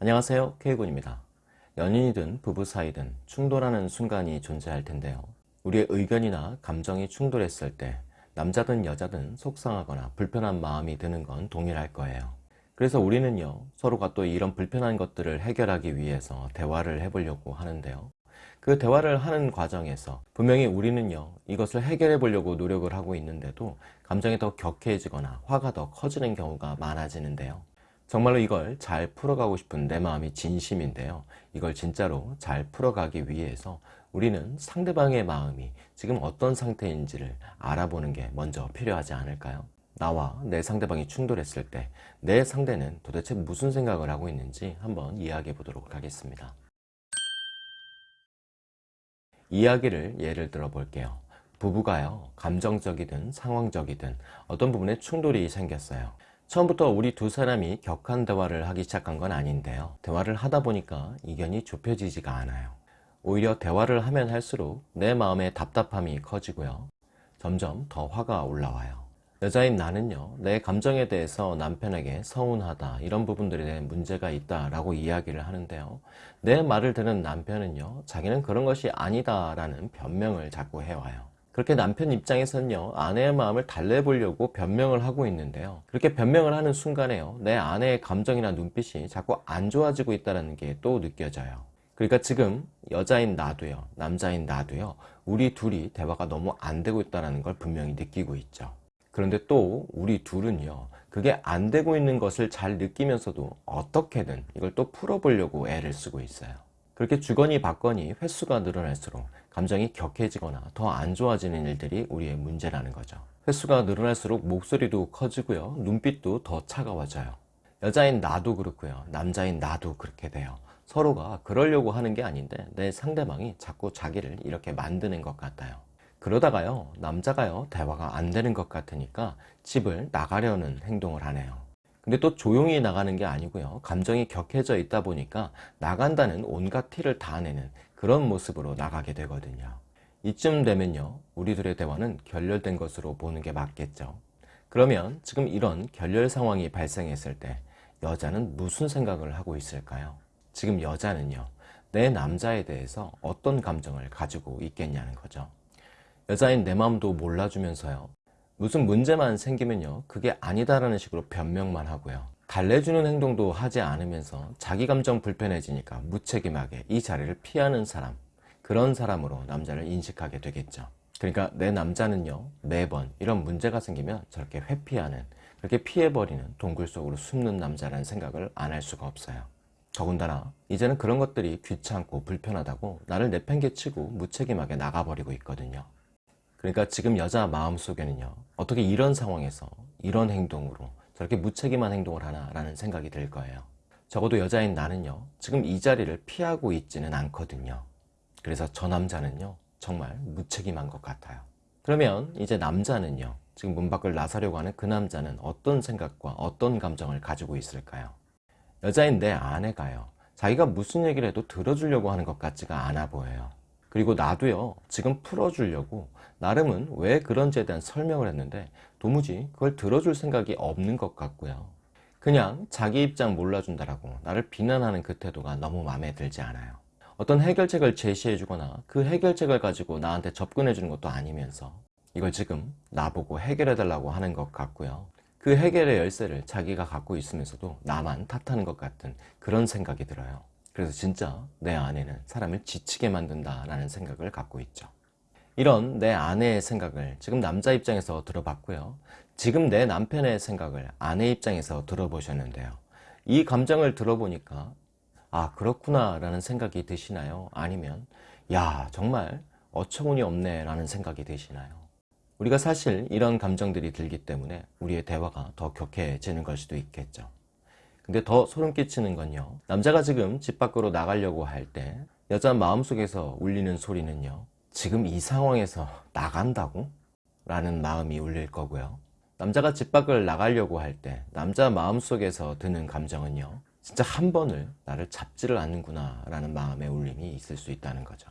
안녕하세요. K군입니다. 연인이든 부부 사이든 충돌하는 순간이 존재할 텐데요. 우리의 의견이나 감정이 충돌했을 때 남자든 여자든 속상하거나 불편한 마음이 드는 건 동일할 거예요. 그래서 우리는요 서로가 또 이런 불편한 것들을 해결하기 위해서 대화를 해보려고 하는데요. 그 대화를 하는 과정에서 분명히 우리는요 이것을 해결해 보려고 노력을 하고 있는데도 감정이 더 격해지거나 화가 더 커지는 경우가 많아지는데요 정말로 이걸 잘 풀어가고 싶은 내 마음이 진심인데요. 이걸 진짜로 잘 풀어가기 위해서 우리는 상대방의 마음이 지금 어떤 상태인지를 알아보는 게 먼저 필요하지 않을까요? 나와 내 상대방이 충돌했을 때 내 상대는 도대체 무슨 생각을 하고 있는지 한번 이야기해 보도록 하겠습니다. 이야기를 예를 들어 볼게요. 부부가요, 감정적이든 상황적이든 어떤 부분에 충돌이 생겼어요. 처음부터 우리 두 사람이 격한 대화를 하기 시작한 건 아닌데요. 대화를 하다 보니까 이견이 좁혀지지가 않아요. 오히려 대화를 하면 할수록 내 마음의 답답함이 커지고요. 점점 더 화가 올라와요. 여자인 나는요 내 감정에 대해서 남편에게 서운하다 이런 부분들에 대해 문제가 있다. 라고 이야기를 하는데요. 내 말을 듣는 남편은요 자기는 그런 것이 아니다 라는 변명을 자꾸 해와요 그렇게 남편 입장에서는요 아내의 마음을 달래보려고 변명을 하고 있는데요. 그렇게 변명을 하는 순간에요 내 아내의 감정이나 눈빛이 자꾸 안 좋아지고 있다는 게 또 느껴져요. 그러니까 지금 여자인 나도요 남자인 나도요 우리 둘이 대화가 너무 안 되고 있다는 걸 분명히 느끼고 있죠. 그런데 또 우리 둘은요 그게 안 되고 있는 것을 잘 느끼면서도 어떻게든 이걸 또 풀어보려고 애를 쓰고 있어요. 그렇게 주거니 받거니 횟수가 늘어날수록 감정이 격해지거나 더 안 좋아지는 일들이 우리의 문제라는 거죠. 횟수가 늘어날수록 목소리도 커지고요. 눈빛도 더 차가워져요. 여자인 나도 그렇고요. 남자인 나도 그렇게 돼요. 서로가 그러려고 하는 게 아닌데 내 상대방이 자꾸 자기를 이렇게 만드는 것 같아요. 그러다가요 남자가요 대화가 안 되는 것 같으니까 집을 나가려는 행동을 하네요. 근데 또 조용히 나가는 게 아니고요. 감정이 격해져 있다 보니까 나간다는 온갖 티를 다 내는 그런 모습으로 나가게 되거든요. 이쯤 되면요 우리들의 대화는 결렬된 것으로 보는 게 맞겠죠. 그러면 지금 이런 결렬 상황이 발생했을 때 여자는 무슨 생각을 하고 있을까요? 지금 여자는요 내 남자에 대해서 어떤 감정을 가지고 있겠냐는 거죠. 여자인 내 마음도 몰라주면서요 무슨 문제만 생기면요 그게 아니다라는 식으로 변명만 하고요 달래주는 행동도 하지 않으면서 자기 감정 불편해지니까 무책임하게 이 자리를 피하는 사람 그런 사람으로 남자를 인식하게 되겠죠. 그러니까 내 남자는요 매번 이런 문제가 생기면 저렇게 회피하는 그렇게 피해버리는 동굴 속으로 숨는 남자라는 생각을 안 할 수가 없어요. 더군다나 이제는 그런 것들이 귀찮고 불편하다고 나를 내팽개치고 무책임하게 나가버리고 있거든요. 그러니까 지금 여자 마음속에는요 어떻게 이런 상황에서 이런 행동으로 저렇게 무책임한 행동을 하나 라는 생각이 들 거예요. 적어도 여자인 나는요 지금 이 자리를 피하고 있지는 않거든요. 그래서 저 남자는요 정말 무책임한 것 같아요. 그러면 이제 남자는요 지금 문 밖을 나서려고 하는 그 남자는 어떤 생각과 어떤 감정을 가지고 있을까요? 여자인 내 아내가요 자기가 무슨 얘기를 해도 들어주려고 하는 것 같지가 않아 보여요. 그리고 나도요 지금 풀어주려고 나름은 왜 그런지에 대한 설명을 했는데 도무지 그걸 들어줄 생각이 없는 것 같고요. 그냥 자기 입장 몰라준다라고 나를 비난하는 그 태도가 너무 마음에 들지 않아요. 어떤 해결책을 제시해 주거나 그 해결책을 가지고 나한테 접근해 주는 것도 아니면서 이걸 지금 나보고 해결해 달라고 하는 것 같고요. 그 해결의 열쇠를 자기가 갖고 있으면서도 나만 탓하는 것 같은 그런 생각이 들어요. 그래서 진짜 내 아내는 사람을 지치게 만든다 라는 생각을 갖고 있죠 이런 내 아내의 생각을 지금 남자 입장에서 들어봤고요. 지금 내 남편의 생각을 아내 입장에서 들어보셨는데요. 이 감정을 들어보니까 아 그렇구나 라는 생각이 드시나요? 아니면 야 정말 어처구니 없네 라는 생각이 드시나요? 우리가 사실 이런 감정들이 들기 때문에 우리의 대화가 더 격해지는 걸 수도 있겠죠. 근데 더 소름 끼치는 건요. 남자가 지금 집 밖으로 나가려고 할 때 여자 마음속에서 울리는 소리는요 지금 이 상황에서 나간다고? 라는 마음이 울릴 거고요 남자가 집 밖을 나가려고 할 때 남자 마음속에서 드는 감정은요 진짜 한 번을 나를 잡지를 않는구나 라는 마음의 울림이 있을 수 있다는 거죠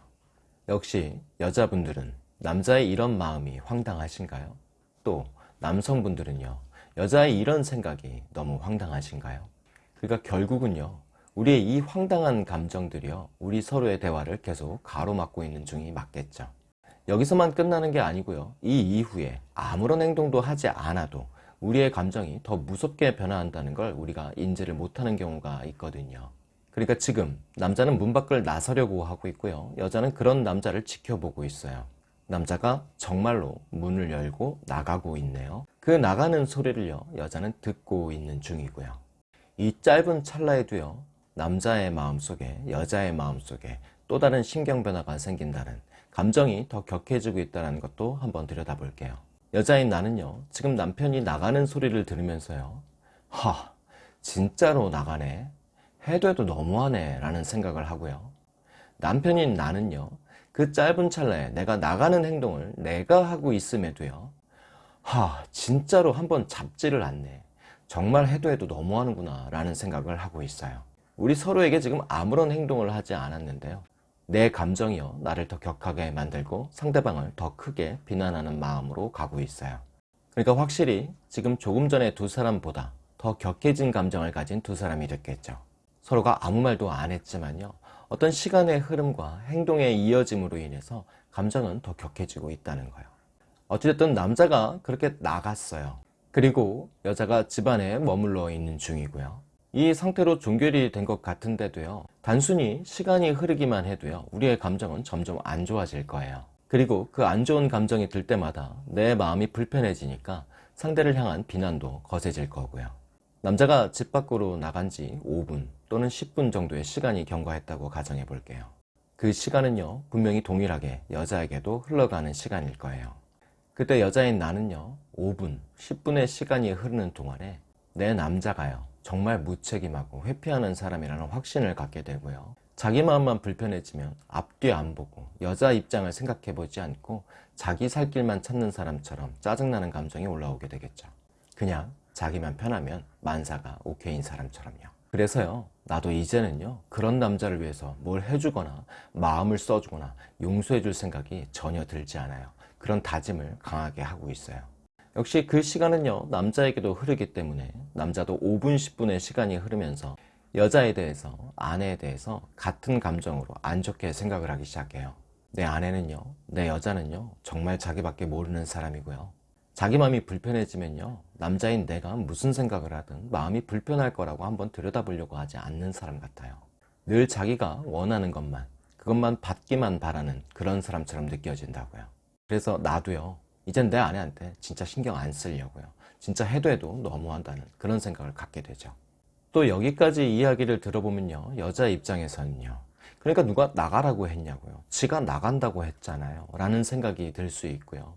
역시 여자분들은 남자의 이런 마음이 황당하신가요? 또 남성분들은요 여자의 이런 생각이 너무 황당하신가요? 그러니까 결국은요 우리의 이 황당한 감정들이요. 우리 서로의 대화를 계속 가로막고 있는 중이 맞겠죠. 여기서만 끝나는 게 아니고요. 이 이후에 아무런 행동도 하지 않아도 우리의 감정이 더 무섭게 변화한다는 걸 우리가 인지를 못하는 경우가 있거든요. 그러니까 지금 남자는 문 밖을 나서려고 하고 있고요. 여자는 그런 남자를 지켜보고 있어요. 남자가 정말로 문을 열고 나가고 있네요. 그 나가는 소리를요. 여자는 듣고 있는 중이고요. 이 짧은 찰나에도요 남자의 마음속에 여자의 마음속에 또 다른 신경 변화가 생긴다는 감정이 더 격해지고 있다는 것도 한번 들여다볼게요. 여자인 나는요 지금 남편이 나가는 소리를 들으면서요 하 진짜로 나가네. 해도 해도 너무하네. 라는 생각을 하고요. 남편인 나는요 그 짧은 찰나에 내가 나가는 행동을 내가 하고 있음에도요. 하 진짜로 한번 잡지를 않네. 정말 해도 해도 너무하는구나. 라는 생각을 하고 있어요 우리 서로에게 지금 아무런 행동을 하지 않았는데요. 내 감정이요 나를 더 격하게 만들고 상대방을 더 크게 비난하는 마음으로 가고 있어요. 그러니까 확실히 지금 조금 전에 두 사람보다 더 격해진 감정을 가진 두 사람이 됐겠죠. 서로가 아무 말도 안 했지만요 어떤 시간의 흐름과 행동의 이어짐으로 인해서 감정은 더 격해지고 있다는 거예요. 어찌됐든 남자가 그렇게 나갔어요. 그리고 여자가 집안에 머물러 있는 중이고요 이 상태로 종결이 된 것 같은데도요. 단순히 시간이 흐르기만 해도요. 우리의 감정은 점점 안 좋아질 거예요. 그리고 그 안 좋은 감정이 들 때마다 내 마음이 불편해지니까 상대를 향한 비난도 거세질 거고요. 남자가 집 밖으로 나간 지 5분 또는 10분 정도의 시간이 경과했다고 가정해 볼게요. 그 시간은요 분명히 동일하게 여자에게도 흘러가는 시간일 거예요. 그때 여자인 나는요 5분, 10분의 시간이 흐르는 동안에 내 남자가요 정말 무책임하고 회피하는 사람이라는 확신을 갖게 되고요. 자기 마음만 불편해지면 앞뒤 안 보고 여자 입장을 생각해 보지 않고 자기 살 길만 찾는 사람처럼 짜증나는 감정이 올라오게 되겠죠. 그냥 자기만 편하면 만사가 오케이인 사람처럼요. 그래서요 나도 이제는요 그런 남자를 위해서 뭘 해주거나 마음을 써주거나 용서해 줄 생각이 전혀 들지 않아요. 그런 다짐을 강하게 하고 있어요 역시 그 시간은요 남자에게도 흐르기 때문에 남자도 5분 10분의 시간이 흐르면서 여자에 대해서 아내에 대해서 같은 감정으로 안 좋게 생각을 하기 시작해요. 내 아내는요 내 여자는요 정말 자기밖에 모르는 사람이고요. 자기 마음이 불편해지면요 남자인 내가 무슨 생각을 하든 마음이 불편할 거라고 한번 들여다보려고 하지 않는 사람 같아요. 늘 자기가 원하는 것만 그것만 받기만 바라는 그런 사람처럼 느껴진다고요. 그래서 나도요 이젠 내 아내한테 진짜 신경 안 쓰려고요. 진짜 해도 해도 너무한다는 그런 생각을 갖게 되죠. 또 여기까지 이야기를 들어보면요. 여자 입장에서는요. 그러니까 누가 나가라고 했냐고요. 지가 나간다고 했잖아요. 라는 생각이 들 수 있고요.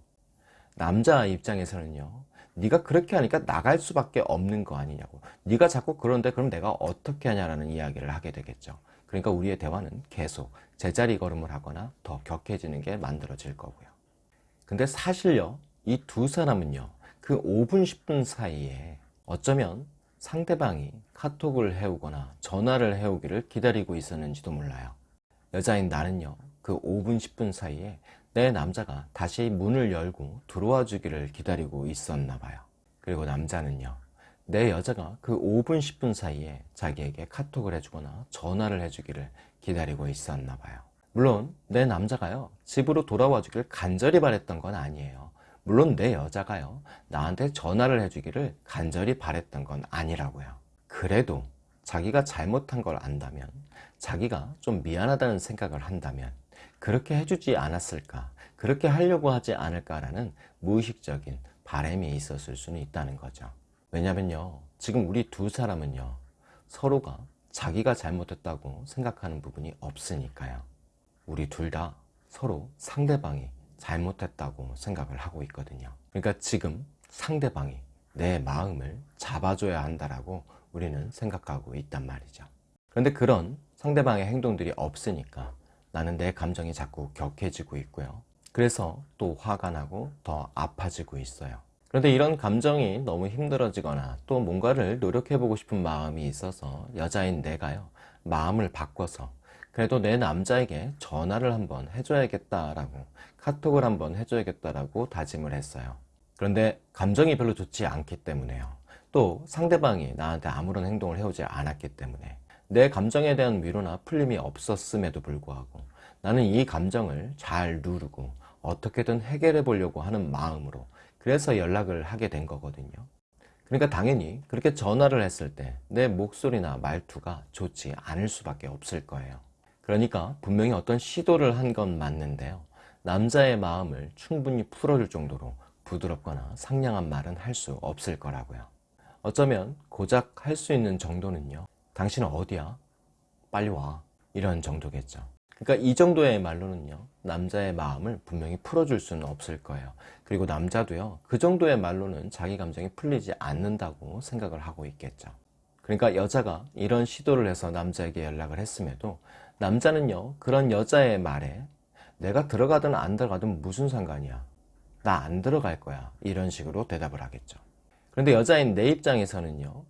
남자 입장에서는요. 네가 그렇게 하니까 나갈 수밖에 없는 거 아니냐고. 네가 자꾸 그런데 그럼 내가 어떻게 하냐라는 이야기를 하게 되겠죠. 그러니까 우리의 대화는 계속 제자리 걸음을 하거나 더 격해지는 게 만들어질 거고요 근데 사실요 이 두 사람은요 그 5분 10분 사이에 어쩌면 상대방이 카톡을 해오거나 전화를 해오기를 기다리고 있었는지도 몰라요. 여자인 나는요 그 5분 10분 사이에 내 남자가 다시 문을 열고 들어와 주기를 기다리고 있었나 봐요. 그리고 남자는요 내 여자가 그 5분 10분 사이에 자기에게 카톡을 해주거나 전화를 해주기를 기다리고 있었나 봐요 물론 내 남자가요 집으로 돌아와 주기를 간절히 바랬던 건 아니에요. 물론 내 여자가요 나한테 전화를 해주기를 간절히 바랬던 건 아니라고요. 그래도 자기가 잘못한 걸 안다면 자기가 좀 미안하다는 생각을 한다면 그렇게 해주지 않았을까 그렇게 하려고 하지 않을까라는 무의식적인 바램이 있었을 수는 있다는 거죠. 왜냐면요 지금 우리 두 사람은요 서로가 자기가 잘못했다고 생각하는 부분이 없으니까요 우리 둘 다 서로 상대방이 잘못했다고 생각을 하고 있거든요. 그러니까 지금 상대방이 내 마음을 잡아줘야 한다라고 우리는 생각하고 있단 말이죠. 그런데 그런 상대방의 행동들이 없으니까 나는 내 감정이 자꾸 격해지고 있고요. 그래서 또 화가 나고 더 아파지고 있어요. 그런데 이런 감정이 너무 힘들어지거나 또 뭔가를 노력해보고 싶은 마음이 있어서 여자인 내가요 마음을 바꿔서 그래도 내 남자에게 전화를 한번 해줘야겠다라고 카톡을 한번 해줘야겠다라고 다짐을 했어요 그런데 감정이 별로 좋지 않기 때문에요 또 상대방이 나한테 아무런 행동을 해오지 않았기 때문에 내 감정에 대한 위로나 풀림이 없었음에도 불구하고 나는 이 감정을 잘 누르고 어떻게든 해결해 보려고 하는 마음으로 그래서 연락을 하게 된 거거든요. 그러니까 당연히 그렇게 전화를 했을 때 내 목소리나 말투가 좋지 않을 수밖에 없을 거예요. 그러니까 분명히 어떤 시도를 한 건 맞는데요. 남자의 마음을 충분히 풀어줄 정도로 부드럽거나 상냥한 말은 할 수 없을 거라고요. 어쩌면 고작 할 수 있는 정도는요. 당신은 어디야? 빨리 와. 이런 정도겠죠. 그러니까 이 정도의 말로는요. 남자의 마음을 분명히 풀어줄 수는 없을 거예요. 그리고 남자도요. 그 정도의 말로는 자기 감정이 풀리지 않는다고 생각을 하고 있겠죠. 그러니까 여자가 이런 시도를 해서 남자에게 연락을 했음에도 남자는요. 그런 여자의 말에 내가 들어가든 안 들어가든 무슨 상관이야. 나 안 들어갈 거야. 이런 식으로 대답을 하겠죠. 그런데 여자인 내 입장에서는요.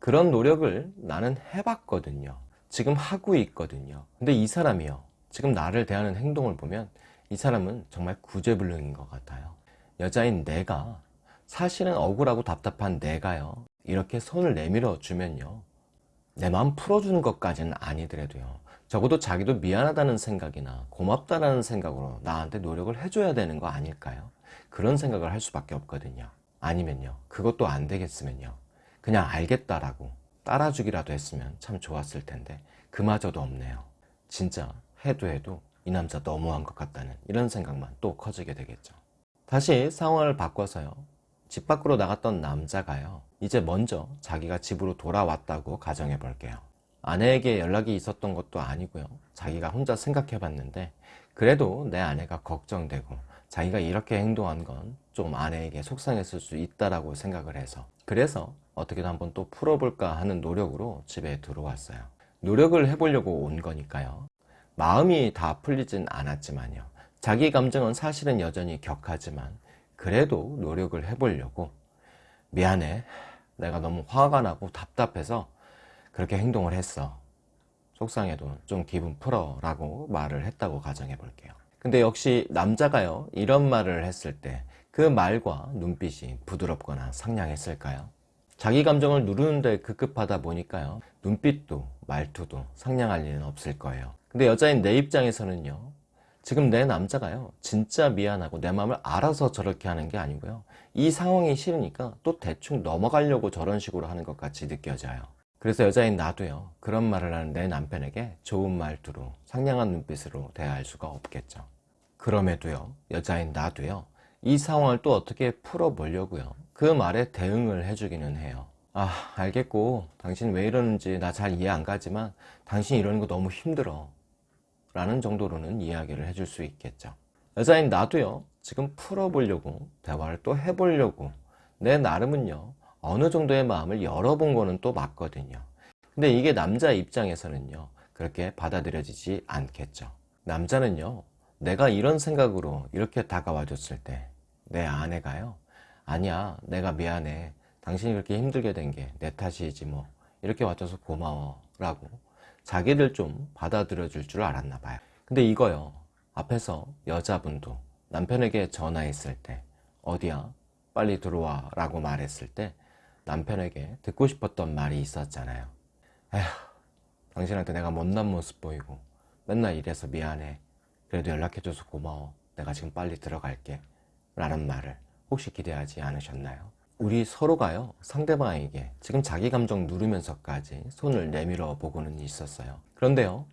그런 노력을 나는 해봤거든요. 지금 하고 있거든요. 근데 이 사람이요. 지금 나를 대하는 행동을 보면 이 사람은 정말 구제불능인 것 같아요. 여자인 내가 사실은 억울하고 답답한 내가요. 이렇게 손을 내밀어 주면요. 내 마음 풀어주는 것까지는 아니더라도요. 적어도 자기도 미안하다는 생각이나 고맙다는 생각으로 나한테 노력을 해줘야 되는 거 아닐까요? 그런 생각을 할 수밖에 없거든요. 아니면요. 그것도 안 되겠으면요. 그냥 알겠다라고 따라주기라도 했으면 참 좋았을 텐데 그마저도 없네요. 진짜 해도 해도 이 남자 너무한 것 같다는 이런 생각만 또 커지게 되겠죠. 다시 상황을 바꿔서요. 집 밖으로 나갔던 남자가요. 이제 먼저 자기가 집으로 돌아왔다고 가정해 볼게요. 아내에게 연락이 있었던 것도 아니고요. 자기가 혼자 생각해 봤는데 그래도 내 아내가 걱정되고 자기가 이렇게 행동한 건 좀 아내에게 속상했을 수 있다라고 생각을 해서 그래서 어떻게든 한번 또 풀어볼까 하는 노력으로 집에 들어왔어요. 노력을 해보려고 온 거니까요. 마음이 다 풀리진 않았지만요. 자기 감정은 사실은 여전히 격하지만 그래도 노력을 해보려고 미안해. 내가 너무 화가 나고 답답해서 그렇게 행동을 했어. 속상해도 좀 기분 풀어 라고 말을 했다고 가정해 볼게요. 근데 역시 남자가요, 이런 말을 했을 때 그 말과 눈빛이 부드럽거나 상냥했을까요? 자기 감정을 누르는데 급급하다 보니까요, 눈빛도 말투도 상냥할 일은 없을 거예요. 근데 여자인 내 입장에서는요, 지금 내 남자가요, 진짜 미안하고 내 마음을 알아서 저렇게 하는 게 아니고요, 이 상황이 싫으니까 또 대충 넘어가려고 저런 식으로 하는 것 같이 느껴져요. 그래서 여자인 나도요. 그런 말을 하는 내 남편에게 좋은 말투로 상냥한 눈빛으로 대할 수가 없겠죠. 그럼에도요 여자인 나도요 이 상황을 또 어떻게 풀어보려고요. 그 말에 대응을 해주기는 해요. 아 알겠고 당신 왜 이러는지 나 잘 이해 안 가지만 당신 이러는 거 너무 힘들어. 라는 정도로는 이야기를 해줄 수 있겠죠. 여자인 나도요 지금 풀어보려고 대화를 또 해보려고 내 나름은요 어느 정도의 마음을 열어본 거는 또 맞거든요. 근데 이게 남자 입장에서는요, 그렇게 받아들여지지 않겠죠. 남자는요, 내가 이런 생각으로 이렇게 다가와 줬을 때, 내 아내가요, 아니야, 내가 미안해. 당신이 그렇게 힘들게 된 게 내 탓이지 뭐. 이렇게 와줘서 고마워. 라고 자기를 좀 받아들여 줄 줄 알았나 봐요. 근데 이거요, 앞에서 여자분도 남편에게 전화했을 때, 어디야? 빨리 들어와. 라고 말했을 때, 남편에게 듣고 싶었던 말이 있었잖아요. 에휴, 당신한테 내가 못난 모습 보이고 맨날 이래서 미안해. 그래도 연락해줘서 고마워. 내가 지금 빨리 들어갈게. 라는 말을 혹시 기대하지 않으셨나요? 우리 서로가요, 상대방에게 지금 자기 감정 누르면서까지 손을 내밀어 보고는 있었어요. 그런데요,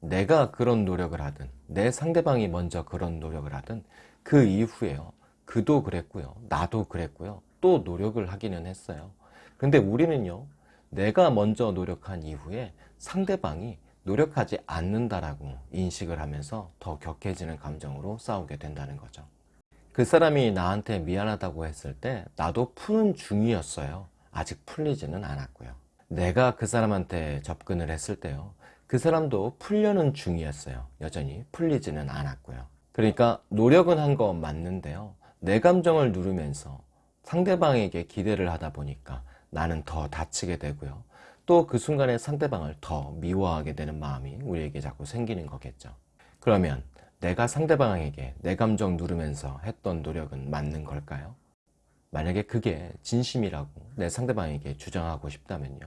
내가 그런 노력을 하든, 내 상대방이 먼저 그런 노력을 하든, 그 이후에요, 그도 그랬고요, 나도 그랬고요, 또 노력을 하기는 했어요. 근데 우리는요, 내가 먼저 노력한 이후에 상대방이 노력하지 않는다라고 인식을 하면서 더 격해지는 감정으로 싸우게 된다는 거죠. 그 사람이 나한테 미안하다고 했을 때 나도 푸는 중이었어요. 아직 풀리지는 않았고요. 내가 그 사람한테 접근을 했을 때요. 그 사람도 풀려는 중이었어요. 여전히 풀리지는 않았고요. 그러니까 노력은 한 거 맞는데요. 내 감정을 누르면서 상대방에게 기대를 하다 보니까 나는 더 다치게 되고요. 또 그 순간에 상대방을 더 미워하게 되는 마음이 우리에게 자꾸 생기는 거겠죠. 그러면 내가 상대방에게 내 감정 누르면서 했던 노력은 맞는 걸까요? 만약에 그게 진심이라고 내 상대방에게 주장하고 싶다면요.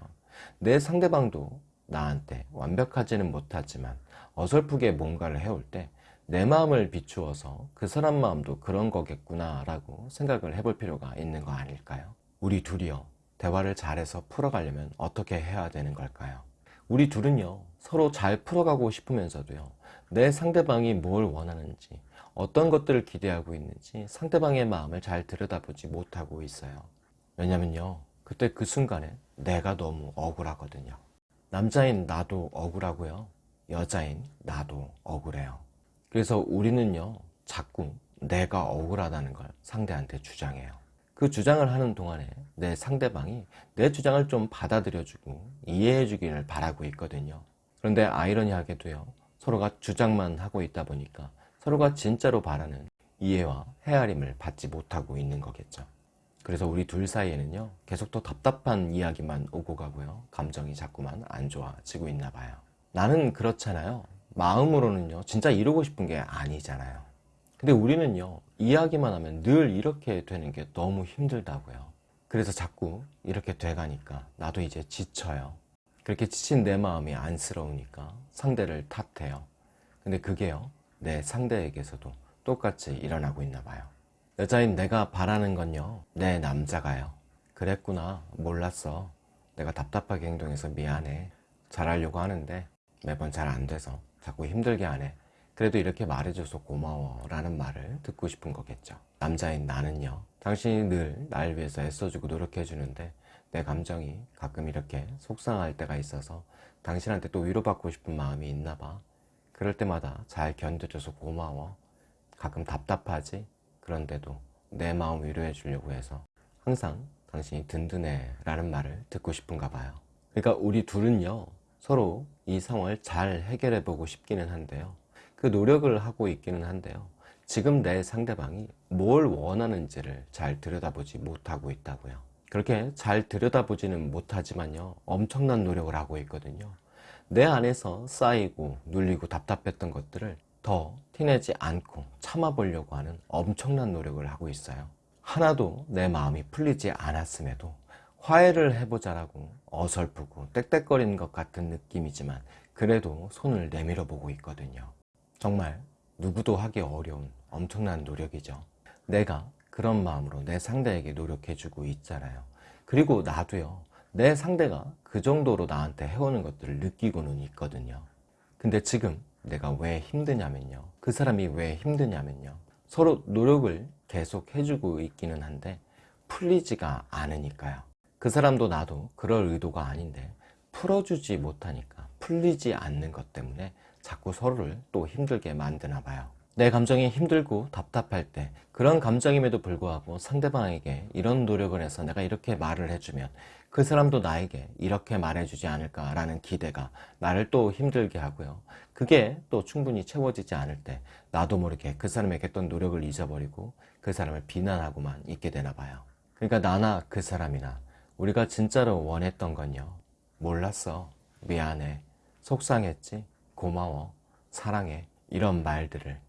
내 상대방도 나한테 완벽하지는 못하지만 어설프게 뭔가를 해올 때 내 마음을 비추어서 그 사람 마음도 그런 거겠구나 라고 생각을 해볼 필요가 있는 거 아닐까요? 우리 둘이요 대화를 잘해서 풀어가려면 어떻게 해야 되는 걸까요? 우리 둘은요 서로 잘 풀어가고 싶으면서도요 내 상대방이 뭘 원하는지 어떤 것들을 기대하고 있는지 상대방의 마음을 잘 들여다보지 못하고 있어요 왜냐면요 그때 그 순간에 내가 너무 억울하거든요 남자인 나도 억울하고요 여자인 나도 억울해요 그래서 우리는요 자꾸 내가 억울하다는 걸 상대한테 주장해요. 그 주장을 하는 동안에 내 상대방이 내 주장을 좀 받아들여주고 이해해 주기를 바라고 있거든요. 그런데 아이러니하게도요. 서로가 주장만 하고 있다 보니까 서로가 진짜로 바라는 이해와 헤아림을 받지 못하고 있는 거겠죠. 그래서 우리 둘 사이에는요 계속 더 답답한 이야기만 오고 가고요. 감정이 자꾸만 안 좋아지고 있나 봐요. 나는 그렇잖아요 마음으로는요 진짜 이루고 싶은 게 아니잖아요. 근데 우리는요 이야기만 하면 늘 이렇게 되는 게 너무 힘들다고요. 그래서 자꾸 이렇게 돼가니까 나도 이제 지쳐요. 그렇게 지친 내 마음이 안쓰러우니까 상대를 탓해요. 근데 그게요 내 상대에게서도 똑같이 일어나고 있나 봐요. 여자인 내가 바라는 건요 내 남자가요. 그랬구나 몰랐어. 내가 답답하게 행동해서 미안해. 잘하려고 하는데 매번 잘 안 돼서 자꾸 힘들게 하네 그래도 이렇게 말해줘서 고마워 라는 말을 듣고 싶은 거겠죠. 남자인 나는요. 당신이 늘 날 위해서 애써주고 노력해주는데 내 감정이 가끔 이렇게 속상할 때가 있어서 당신한테 또 위로받고 싶은 마음이 있나 봐. 그럴 때마다 잘 견뎌줘서 고마워. 가끔 답답하지? 그런데도 내 마음 위로해 주려고 해서 항상 당신이 든든해 라는 말을 듣고 싶은가 봐요. 그러니까 우리 둘은요 서로 이 상황을 잘 해결해 보고 싶기는 한데요. 그 노력을 하고 있기는 한데요. 지금 내 상대방이 뭘 원하는지를 잘 들여다보지 못하고 있다고요. 그렇게 잘 들여다보지는 못하지만요. 엄청난 노력을 하고 있거든요. 내 안에서 쌓이고 눌리고 답답했던 것들을 더 티내지 않고 참아보려고 하는 엄청난 노력을 하고 있어요. 하나도 내 마음이 풀리지 않았음에도 화해를 해보자라고 어설프고 떽떽거리는 것 같은 느낌이지만 그래도 손을 내밀어 보고 있거든요. 정말 누구도 하기 어려운 엄청난 노력이죠. 내가 그런 마음으로 내 상대에게 노력해주고 있잖아요. 그리고 나도요 내 상대가 그 정도로 나한테 해오는 것들을 느끼고는 있거든요. 근데 지금 내가 왜 힘드냐면요 그 사람이 왜 힘드냐면요 서로 노력을 계속 해주고 있기는 한데 풀리지가 않으니까요 그 사람도 나도 그럴 의도가 아닌데 풀어주지 못하니까 풀리지 않는 것 때문에 자꾸 서로를 또 힘들게 만드나 봐요. 내 감정이 힘들고 답답할 때 그런 감정임에도 불구하고 상대방에게 이런 노력을 해서 내가 이렇게 말을 해주면 그 사람도 나에게 이렇게 말해주지 않을까 라는 기대가 나를 또 힘들게 하고요. 그게 또 충분히 채워지지 않을 때 나도 모르게 그 사람에게 했던 노력을 잊어버리고 그 사람을 비난하고만 있게 되나 봐요. 그러니까 나나 그 사람이나 우리가 진짜로 원했던 건요. 몰랐어. 미안해. 속상했지. 고마워. 사랑해. 이런 말들을.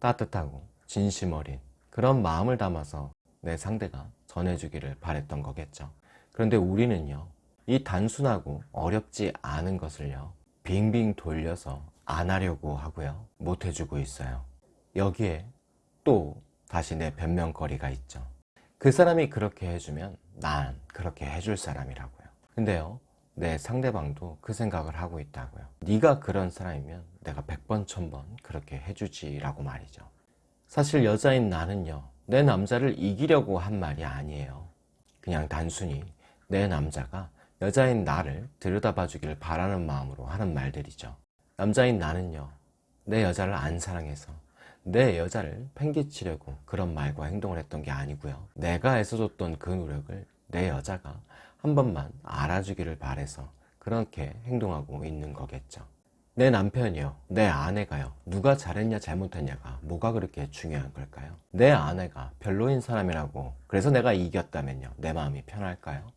따뜻하고 진심 어린 그런 마음을 담아서 내 상대가 전해주기를 바랬던 거겠죠. 그런데 우리는요 이 단순하고 어렵지 않은 것을요 빙빙 돌려서 안 하려고 하고요. 못 해주고 있어요. 여기에 또 다시 내 변명거리가 있죠. 그 사람이 그렇게 해주면 난 그렇게 해줄 사람이라고요. 근데요 내 상대방도 그 생각을 하고 있다고요. 네가 그런 사람이면 내가 100번 1000번 그렇게 해주지 라고 말이죠. 사실 여자인 나는요 내 남자를 이기려고 한 말이 아니에요. 그냥 단순히 내 남자가 여자인 나를 들여다봐 주기를 바라는 마음으로 하는 말들이죠. 남자인 나는요 내 여자를 안 사랑해서 내 여자를 팽개치려고 그런 말과 행동을 했던 게 아니고요. 내가 애써줬던 그 노력을 내 여자가 한 번만 알아주기를 바래서 그렇게 행동하고 있는 거겠죠. 내 남편이요. 내 아내가요. 누가 잘했냐 잘못했냐가 뭐가 그렇게 중요한 걸까요? 내 아내가 별로인 사람이라고 그래서 내가 이겼다면요. 내 마음이 편할까요?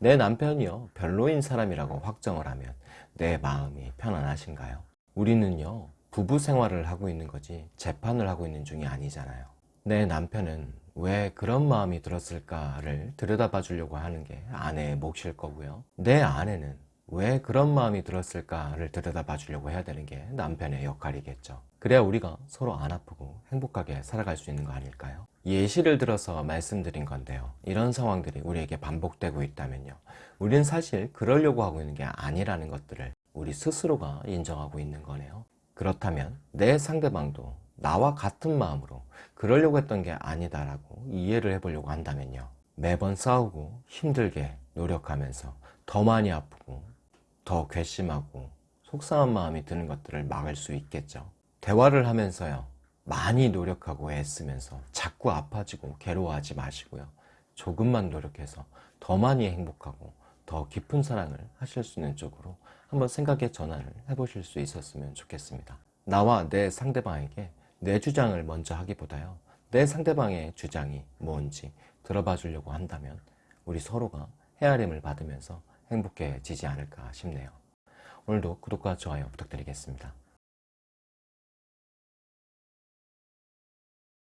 내 남편이요. 별로인 사람이라고 확정을 하면 내 마음이 편안하신가요? 우리는요 부부 생활을 하고 있는 거지 재판을 하고 있는 중이 아니잖아요 내 남편은 왜 그런 마음이 들었을까를 들여다봐 주려고 하는 게 아내의 몫일 거고요 내 아내는 왜 그런 마음이 들었을까를 들여다봐 주려고 해야 되는 게 남편의 역할이겠죠. 그래야 우리가 서로 안 아프고 행복하게 살아갈 수 있는 거 아닐까요? 예시를 들어서 말씀드린 건데요. 이런 상황들이 우리에게 반복되고 있다면요. 우리는 사실 그러려고 하고 있는 게 아니라는 것들을 우리 스스로가 인정하고 있는 거네요. 그렇다면 내 상대방도 나와 같은 마음으로 그러려고 했던 게 아니다라고 이해를 해보려고 한다면요. 매번 싸우고 힘들게 노력하면서 더 많이 아프고 더 괘씸하고 속상한 마음이 드는 것들을 막을 수 있겠죠. 대화를 하면서요. 많이 노력하고 애쓰면서 자꾸 아파지고 괴로워하지 마시고요. 조금만 노력해서 더 많이 행복하고 더 깊은 사랑을 하실 수 있는 쪽으로 한번 생각의 전환을 해보실 수 있었으면 좋겠습니다. 나와 내 상대방에게 내 주장을 먼저 하기보다요. 내 상대방의 주장이 뭔지 들어봐 주려고 한다면 우리 서로가 헤아림을 받으면서 행복해지지 않을까 싶네요. 오늘도 구독과 좋아요 부탁드리겠습니다.